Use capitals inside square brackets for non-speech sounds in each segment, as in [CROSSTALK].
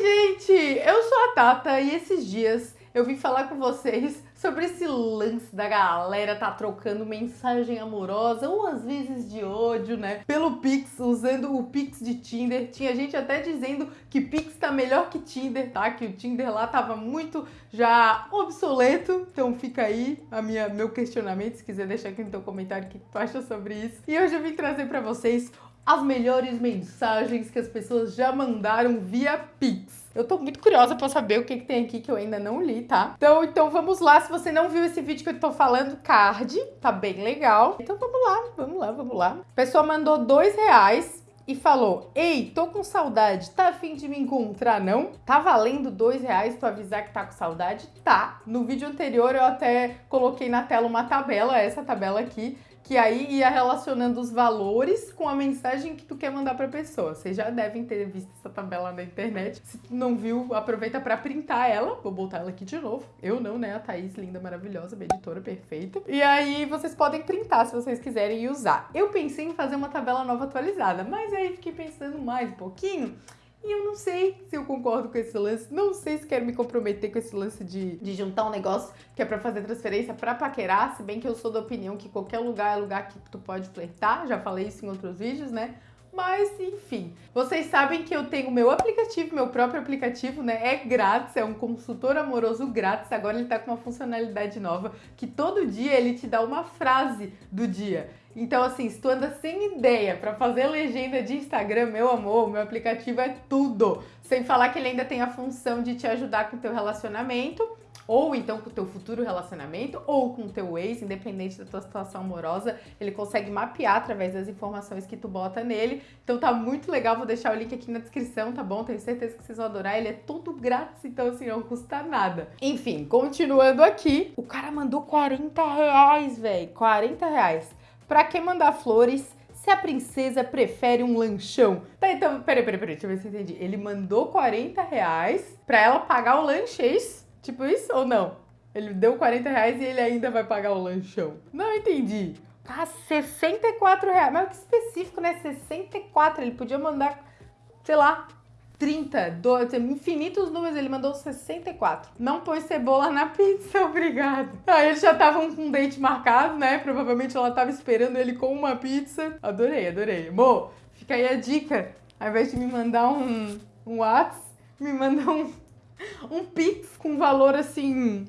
gente! Eu sou a Tata e esses dias eu vim falar com vocês sobre esse lance da galera tá trocando mensagem amorosa ou às vezes de ódio, né? Pelo Pix, usando o Pix de Tinder. Tinha gente até dizendo que Pix tá melhor que Tinder, tá? Que o Tinder lá tava muito já obsoleto. Então fica aí a minha, meu questionamento, se quiser deixar aqui no teu comentário o que tu acha sobre isso. E hoje eu vim trazer para vocês as melhores mensagens que as pessoas já mandaram via Pix. Eu tô muito curiosa pra saber o que, que tem aqui que eu ainda não li, tá? Então, então vamos lá. Se você não viu esse vídeo que eu tô falando, card, tá bem legal. Então vamos lá, vamos lá, vamos lá. A pessoa mandou dois reais e falou: Ei, tô com saudade, tá afim de me encontrar, não? Tá valendo dois reais pra avisar que tá com saudade? Tá. No vídeo anterior eu até coloquei na tela uma tabela, essa tabela aqui, que aí ia relacionando os valores com a mensagem que tu quer mandar para a pessoa. Vocês já devem ter visto essa tabela na internet. Se não viu, aproveita para printar ela. Vou botar ela aqui de novo. Eu não, né? A Thaís, linda, maravilhosa, minha editora perfeita. E aí vocês podem printar se vocês quiserem usar. Eu pensei em fazer uma tabela nova atualizada, mas aí fiquei pensando mais um pouquinho. E eu não sei se eu concordo com esse lance, não sei se quero me comprometer com esse lance de, de juntar um negócio que é pra fazer transferência pra paquerar, se bem que eu sou da opinião que qualquer lugar é lugar que tu pode flertar, já falei isso em outros vídeos, né? Mas, enfim, vocês sabem que eu tenho meu aplicativo, meu próprio aplicativo, né? É grátis, é um consultor amoroso grátis. Agora ele tá com uma funcionalidade nova que todo dia ele te dá uma frase do dia. Então, assim, se tu anda sem ideia para fazer legenda de Instagram, meu amor, meu aplicativo é tudo. Sem falar que ele ainda tem a função de te ajudar com o teu relacionamento, ou então com o teu futuro relacionamento, ou com o teu ex, independente da tua situação amorosa, ele consegue mapear através das informações que tu bota nele. Então tá muito legal, vou deixar o link aqui na descrição, tá bom? Tenho certeza que vocês vão adorar, ele é todo grátis, então assim, não custa nada. Enfim, continuando aqui, o cara mandou 40 reais, velho, 40 reais. Pra que mandar flores se a princesa prefere um lanchão? Tá, então, peraí, peraí, peraí, deixa eu ver se eu entendi. Ele mandou 40 reais pra ela pagar o lanche, é isso? Tipo isso ou não? Ele deu 40 reais e ele ainda vai pagar o lanchão. Não entendi. Tá, 64 reais. Mas que específico, né? 64. Ele podia mandar, sei lá, 30, do, infinitos números, ele mandou 64. Não põe cebola na pizza, [LAUGHS] obrigado. Aí eles já estavam com um date marcado, né? Provavelmente ela tava esperando ele com uma pizza. Adorei, adorei. Amor, fica aí a dica. Ao invés de me mandar um, um WhatsApp, me manda um, um Pix com valor assim,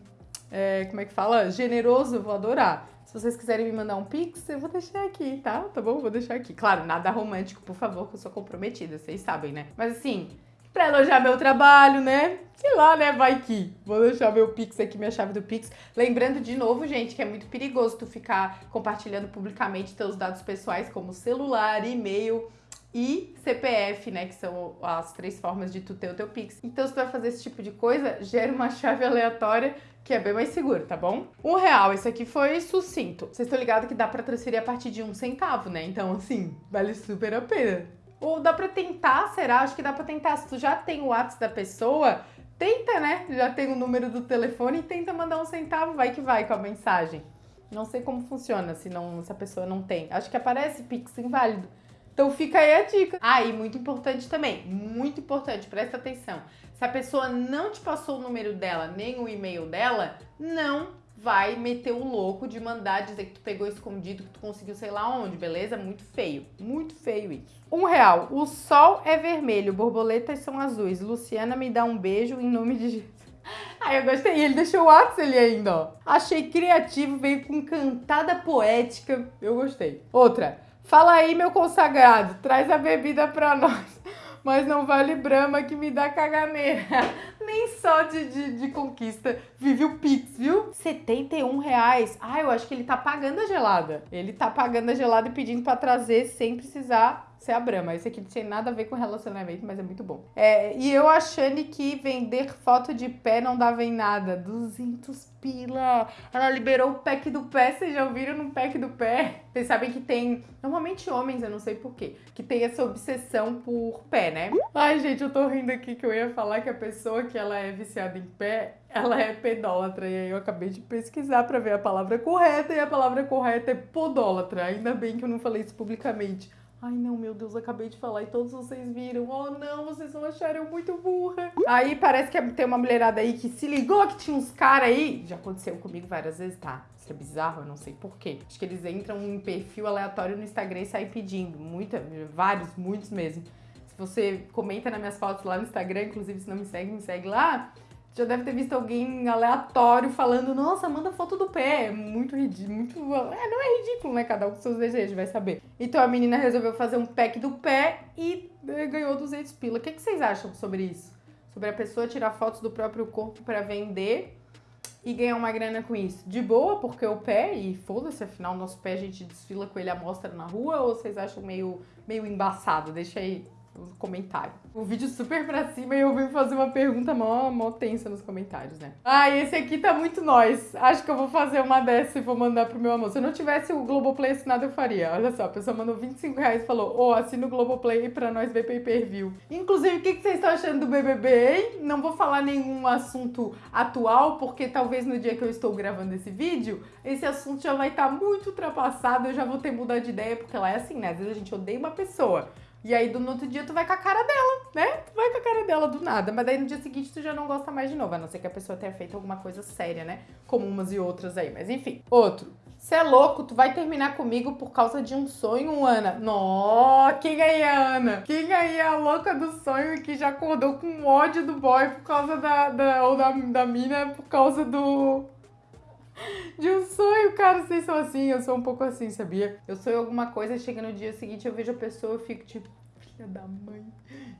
é, como é que fala? Generoso, vou adorar. Se vocês quiserem me mandar um pix, eu vou deixar aqui, tá? Tá bom? Vou deixar aqui. Claro, nada romântico, por favor, que eu sou comprometida, vocês sabem, né? Mas assim, pra elogiar meu trabalho, né? Sei lá, né? Vai que. Vou deixar meu Pix aqui, minha chave do Pix. Lembrando de novo, gente, que é muito perigoso tu ficar compartilhando publicamente teus dados pessoais, como celular, e-mail e CPF, né? Que são as três formas de tu ter o teu Pix. Então, se tu vai fazer esse tipo de coisa, gera uma chave aleatória que é bem mais seguro, tá bom? Um real, esse aqui foi sucinto. Vocês estão ligados que dá pra transferir a partir de um centavo, né? Então, assim, vale super a pena. Ou dá pra tentar, será? Acho que dá pra tentar. Se tu já tem o WhatsApp da pessoa, tenta, né? Já tem o número do telefone e tenta mandar um centavo, vai que vai com a mensagem. Não sei como funciona se, não, se a pessoa não tem. Acho que aparece Pix inválido. Então fica aí a dica. Ah, e muito importante também, muito importante, presta atenção. Se a pessoa não te passou o número dela, nem o e-mail dela, não vai meter o louco de mandar dizer que tu pegou escondido, que tu conseguiu sei lá onde, beleza? Muito feio, muito feio isso. Um real, o sol é vermelho, borboletas são azuis. Luciana me dá um beijo em nome de Jesus. [LAUGHS] Ai, eu gostei. Ele deixou o WhatsApp ali ainda, ó. Achei criativo, veio com cantada poética. Eu gostei. Outra. Fala aí, meu consagrado, traz a bebida pra [LAUGHS] nós. Mas não vale Brahma que me dá caganeira. [LAUGHS] Nem só de, de, de, conquista vive o Pix, viu? 71 reais. Ah, eu acho que ele tá pagando a gelada. Ele tá pagando a gelada e pedindo pra trazer sem precisar ser a Brahma. Esse aqui não tem nada a ver com relacionamento, mas é muito bom. É, e eu achando que vender foto de pé não dava em nada. 200 pila. Ela liberou o pack do pé. Vocês já ouviram no pack do pé? Vocês sabem que tem, normalmente homens, eu não sei porquê, que tem essa obsessão por pé, né? Ai, gente, eu tô rindo aqui que eu ia falar que a pessoa que ela é viciada em pé, ela é pedólatra. E aí eu acabei de pesquisar pra ver a palavra correta e a palavra correta é podólatra. Ainda bem que eu não falei isso publicamente. Ai, não, meu Deus, acabei de falar e todos vocês viram. Oh, não, vocês vão achar eu muito burra. Aí parece que tem uma mulherada aí que se ligou que tinha uns caras aí. Já aconteceu comigo várias vezes, tá? Isso é bizarro, eu não sei porquê. Acho que eles entram em perfil aleatório no Instagram e saem pedindo. Muita, vários, muitos mesmo. Se você comenta nas minhas fotos lá no Instagram, inclusive se não me segue, me segue lá já deve ter visto alguém aleatório falando, nossa, manda foto do pé. É muito ridículo, muito. É, não é ridículo, né? Cada um com seus desejos, vai saber. Então a menina resolveu fazer um pack do pé e eh, ganhou 200 pila. O que, que vocês acham sobre isso? Sobre a pessoa tirar fotos do próprio corpo para vender e ganhar uma grana com isso? De boa, porque o pé, e foda-se, afinal, nosso pé a gente desfila com ele à mostra na rua, ou vocês acham meio, meio embaçado? Deixa aí no comentário. O vídeo super pra cima e eu vim fazer uma pergunta mó, mó tensa nos comentários, né? Ah, esse aqui tá muito nós. Acho que eu vou fazer uma dessa e vou mandar pro meu amor. Se eu não tivesse o Globoplay assinado, eu faria. Olha só, a pessoa mandou 25 reais e falou: Ô, oh, assina o Globoplay pra nós ver pay per view. Inclusive, o que, que vocês estão achando do BBB, hein? Não vou falar nenhum assunto atual, porque talvez no dia que eu estou gravando esse vídeo, esse assunto já vai estar tá muito ultrapassado. Eu já vou ter mudado de ideia, porque lá é assim, né? Às vezes a gente odeia uma pessoa. E aí, do outro dia, tu vai com a cara dela, né? Tu vai com a cara dela do nada. Mas daí, no dia seguinte, tu já não gosta mais de novo. A não ser que a pessoa tenha feito alguma coisa séria, né? Como umas e outras aí. Mas enfim. Outro. Você é louco, tu vai terminar comigo por causa de um sonho, Ana. Nó, quem aí é a Ana? Quem aí é a louca do sonho e que já acordou com ódio do boy por causa da. da ou da, da mina por causa do de um sonho, cara. Vocês são assim, eu sou um pouco assim, sabia? Eu sonho alguma coisa, chega no dia seguinte, eu vejo a pessoa, eu fico tipo, filha da mãe,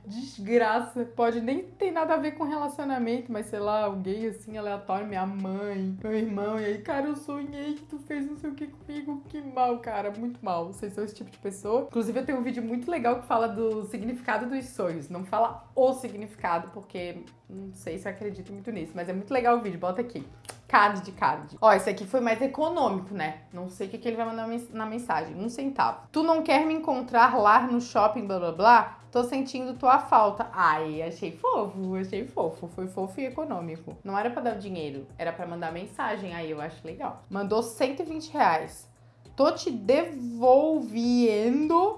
desgraça. Pode nem ter nada a ver com relacionamento, mas sei lá, alguém assim aleatório, minha mãe, meu irmão, e aí, cara, eu sonhei que tu fez não sei o que comigo, que mal, cara, muito mal. Vocês são esse tipo de pessoa. Inclusive, eu tenho um vídeo muito legal que fala do significado dos sonhos. Não fala o significado, porque não sei se acredito muito nisso, mas é muito legal o vídeo, bota aqui. Card de card. Ó, esse aqui foi mais econômico, né? Não sei o que, que ele vai mandar na mensagem. Um centavo. Tu não quer me encontrar lá no shopping, blá blá blá? Tô sentindo tua falta. Ai, achei fofo, achei fofo. Foi fofo e econômico. Não era para dar dinheiro, era para mandar mensagem. Aí eu acho legal. Mandou 120 reais. Tô te devolvendo,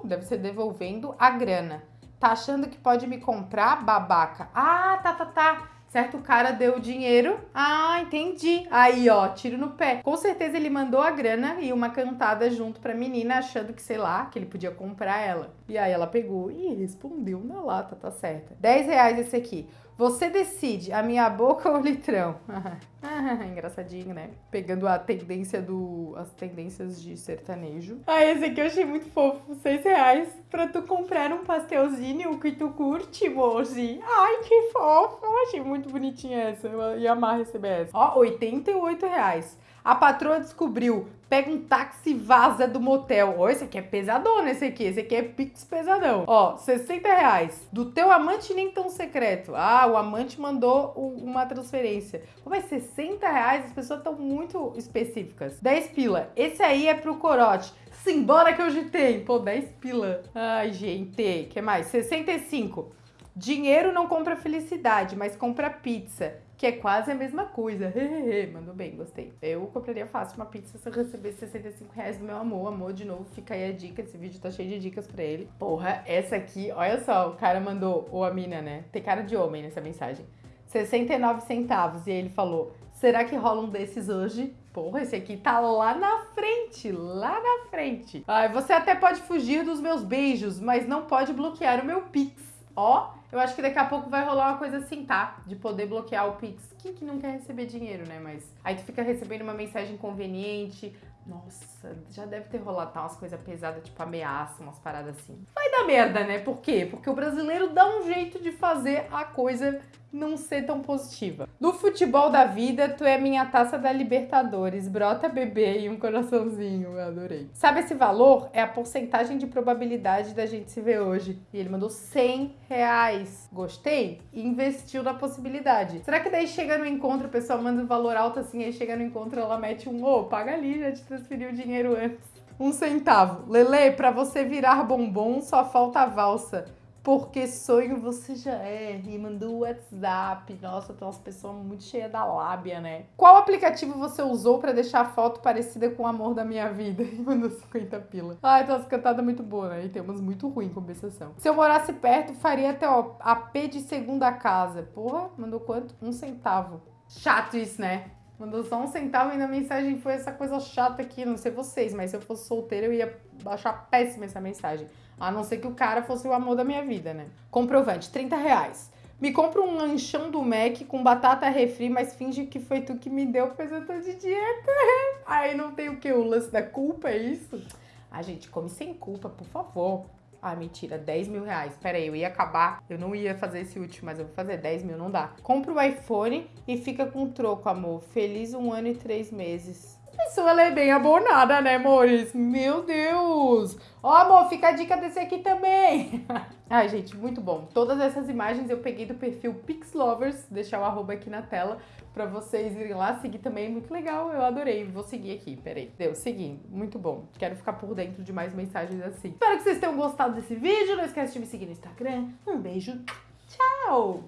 deve ser devolvendo a grana. Tá achando que pode me comprar, babaca? Ah, tá, tá, tá certo? O cara deu o dinheiro. Ah, entendi. Aí, ó, tiro no pé. Com certeza ele mandou a grana e uma cantada junto pra menina, achando que, sei lá, que ele podia comprar ela. E aí ela pegou e respondeu na lata, tá certa. 10 reais esse aqui. Você decide, a minha boca [LAUGHS] ou o litrão? [LAUGHS] [LAUGHS] Engraçadinho, né? Pegando a tendência do. as tendências de sertanejo. Ah, esse aqui eu achei muito fofo. 6 reais pra tu comprar um pastelzinho que tu curte, moji. Ai, que fofo. Eu achei muito bonitinha essa. Eu ia amar receber essa. Ó, 88 reais. A patroa descobriu, pega um táxi e vaza do motel. Ó, esse aqui é pesadão, esse aqui. Esse aqui é pix pesadão. Ó, 60 reais. Do teu amante nem tão secreto. Ah, o amante mandou uma transferência. Pô, mas 60 reais, as pessoas estão muito específicas. 10 pila. Esse aí é pro corote. Simbora que hoje tem. Pô, 10 pila. Ai, gente. que mais? 65. Dinheiro não compra felicidade, mas compra pizza que é quase a mesma coisa. [LAUGHS] Mandou bem, gostei. Eu compraria fácil uma pizza se eu recebesse 65 reais do meu amor. Amor, de novo, fica aí a dica. Esse vídeo tá cheio de dicas pra ele. Porra, essa aqui, olha só, o cara mandou, ou a mina, né? Tem cara de homem nessa mensagem. 69 centavos. E ele falou: será que rola um desses hoje? Porra, esse aqui tá lá na frente, lá na frente. Ai, você até pode fugir dos meus beijos, mas não pode bloquear o meu Pix. Ó, eu acho que daqui a pouco vai rolar uma coisa assim, tá? De poder bloquear o Pix. Quem que não quer receber dinheiro, né? Mas aí tu fica recebendo uma mensagem conveniente. Nossa, já deve ter rolado tá, umas coisas pesadas, tipo ameaça, umas paradas assim. Vai dar merda, né? Por quê? Porque o brasileiro dá um jeito de fazer a coisa não ser tão positiva. No futebol da vida, tu é minha taça da Libertadores, brota bebê e um coraçãozinho, eu adorei. Sabe esse valor? É a porcentagem de probabilidade da gente se ver hoje. E ele mandou 100 reais. Gostei? Investiu na possibilidade. Será que daí chega no encontro, o pessoal manda um valor alto assim, aí chega no encontro, ela mete um, ô, oh, paga ali, já te transferiu o dinheiro antes. Um centavo. Lele, pra você virar bombom, só falta a valsa porque sonho você já é. E mandou WhatsApp. Nossa, tem umas pessoas muito cheias da lábia, né? Qual aplicativo você usou para deixar a foto parecida com o amor da minha vida? [LAUGHS] E mandou 50 pila. Ai, tem umas cantadas muito boas, né? E tem umas muito ruins em compensação. Se eu morasse perto, faria até, ó, AP de segunda casa. Porra, mandou quanto? Um centavo. Chato isso, né? Mandou só um centavo e na mensagem foi essa coisa chata aqui. Não sei vocês, mas se eu fosse solteira, eu ia achar péssima essa mensagem. A não ser que o cara fosse o amor da minha vida, né? Comprovante, 30 reais. Me compra um lanchão do Mac com batata refri, mas finge que foi tu que me deu, pois eu tô de dieta. [LAUGHS] Aí não tem o que? O lance da culpa, é isso? A gente come sem culpa, por favor. Ah, mentira, 10 mil reais. Pera aí, eu ia acabar. Eu não ia fazer esse último, mas eu vou fazer 10 mil, não dá. Compra o iPhone e fica com troco, amor. Feliz um ano e três meses. Isso ela é bem abonada, né, amores? Meu Deus! Ó, oh, amor, fica a dica desse aqui também. [LAUGHS] Ai, gente, muito bom. Todas essas imagens eu peguei do perfil Pixlovers, deixar o arroba aqui na tela pra vocês irem lá seguir também. Muito legal, eu adorei. Vou seguir aqui, peraí. Deu, segui. Muito bom. Quero ficar por dentro de mais mensagens assim. Espero que vocês tenham gostado desse vídeo. Não esquece de me seguir no Instagram. Um beijo. Tchau!